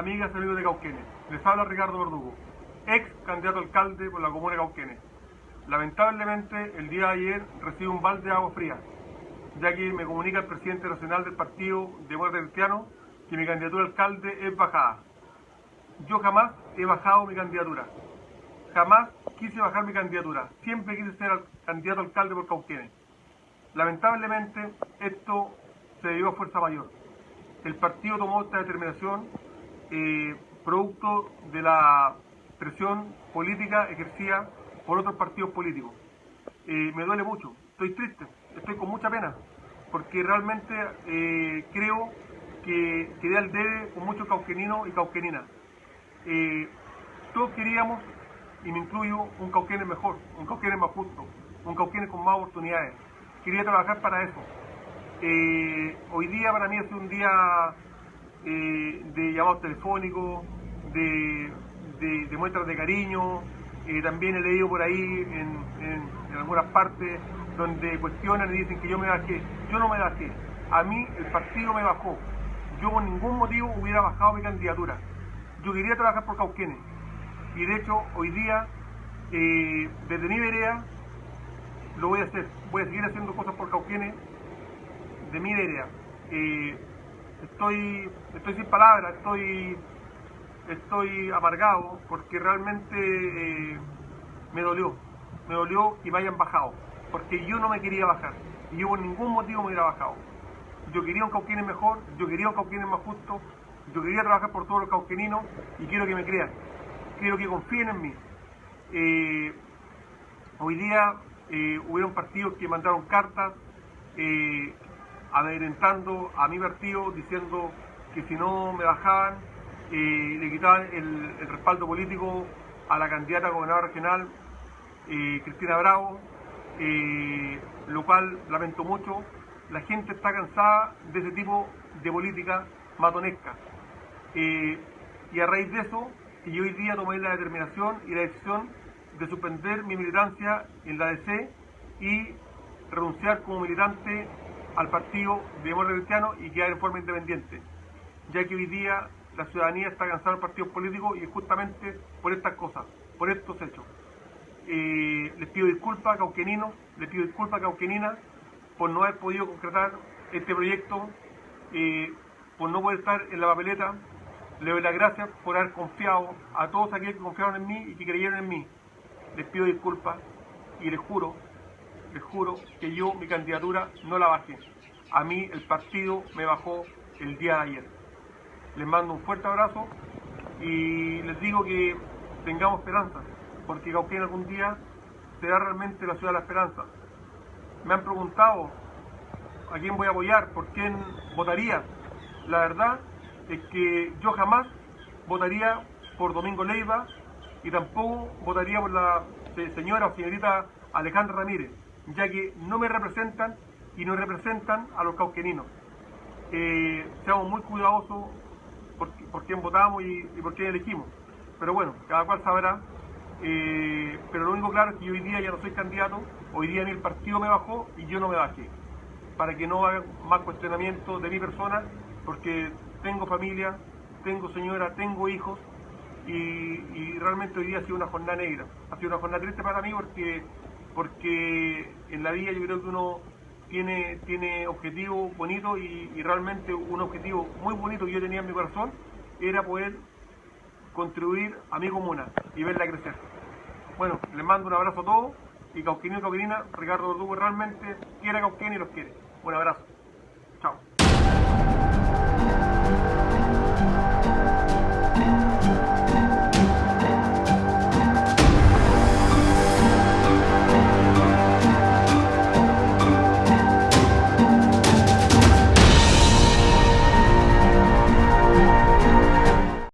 amigas y amigos de Cauquenes. Les habla Ricardo Verdugo, ex candidato alcalde por la comuna de Cauquenes. Lamentablemente, el día de ayer recibí un balde de agua fría, ya que me comunica el presidente nacional del partido de Muerte Cristiano que mi candidatura alcalde es bajada. Yo jamás he bajado mi candidatura. Jamás quise bajar mi candidatura. Siempre quise ser candidato alcalde por Cauquenes. Lamentablemente, esto se debió a fuerza mayor el partido tomó esta determinación eh, producto de la presión política ejercida por otros partidos políticos. Eh, me duele mucho, estoy triste, estoy con mucha pena, porque realmente eh, creo que quedé al debe con muchos cauqueninos y cauqueninas. todos queríamos, y me incluyo, un cauquenes mejor, un cauquenes más justo, un cauquenes con más oportunidades. Quería trabajar para eso. Hoy día para mí es un día eh, de llamados telefónicos, de, muestras de cariño. Eh, también he leído por ahí en, algunas partes donde cuestionan y dicen que yo me bajé. Yo no me bajé. A mí el partido me bajó. Yo por ningún motivo hubiera bajado mi candidatura. Yo quería trabajar por Cauquenes. Y de hecho, hoy día, desde mi vereda, lo voy a hacer. Voy a seguir haciendo cosas por Cauquenes de mi. Eh, estoy, estoy sin palabras, estoy, estoy amargado porque realmente eh, me dolió, me dolió que me hayan bajado, porque yo no me quería bajar y yo por ningún motivo me hubiera bajado. Yo quería un cauquenes mejor, yo quería un cauquenes más justo, yo quería trabajar por todos los cauqueninos y quiero que me crean, quiero que confíen en mí. Eh, hoy día hubieron partidos que mandaron cartas amedrentando a mi partido, diciendo que si no me bajaban, eh, le quitaban el, respaldo político a la candidata a gobernadora regional, eh, Cristina Bravo, eh, lo cual lamento mucho. La gente está cansada de ese tipo de política matonesca. y a raíz de eso, yo hoy día tomé la determinación y la decisión de suspender mi militancia en la DC y renunciar como militante al partido de Demócrata Cristiano y quedar en forma independiente, ya que hoy día la ciudadanía está cansada de partidos políticos y justamente por estas cosas, por estos hechos. Eh, les pido disculpas Cauqueninos, les pido disculpas Cauqueninas por no haber podido concretar este proyecto, eh, por no poder estar en la papeleta. Les doy las gracias por haber confiado a todos aquellos que confiaron en mí y que creyeron en mí. Les pido disculpas y les juro les juro que yo mi candidatura no la bajé. A mí el partido me bajó el día de ayer. Les mando un fuerte abrazo y les digo que tengamos esperanza, porque Cauquén algún día será realmente la ciudad de la esperanza. Me han preguntado a quién voy a apoyar, por quién votaría. La verdad es que yo jamás votaría por Domingo Leiva y tampoco votaría por la señora o señorita Alejandra Ramírez ya que no me representan y no representan a los cauqueninos. Eh, seamos muy cuidadosos por, quién votamos y, por quién elegimos. Pero bueno, cada cual sabrá. Eh, pero lo único claro es que hoy día ya no soy candidato, hoy día ni el partido me bajó y yo no me bajé. Para que no haga más cuestionamiento de mi persona, porque tengo familia, tengo señora, tengo hijos y realmente hoy día ha sido una jornada negra. Ha sido una jornada triste para mí porque porque en la vida yo creo que uno tiene, tiene objetivos bonitos y, realmente un objetivo muy bonito que yo tenía en mi corazón era poder contribuir a mi comuna y verla crecer. Bueno, les mando un abrazo a todos y Cauquenín y Ricardo Verdugo realmente quiere a Cauquenes y los quiere. Un abrazo. Chao.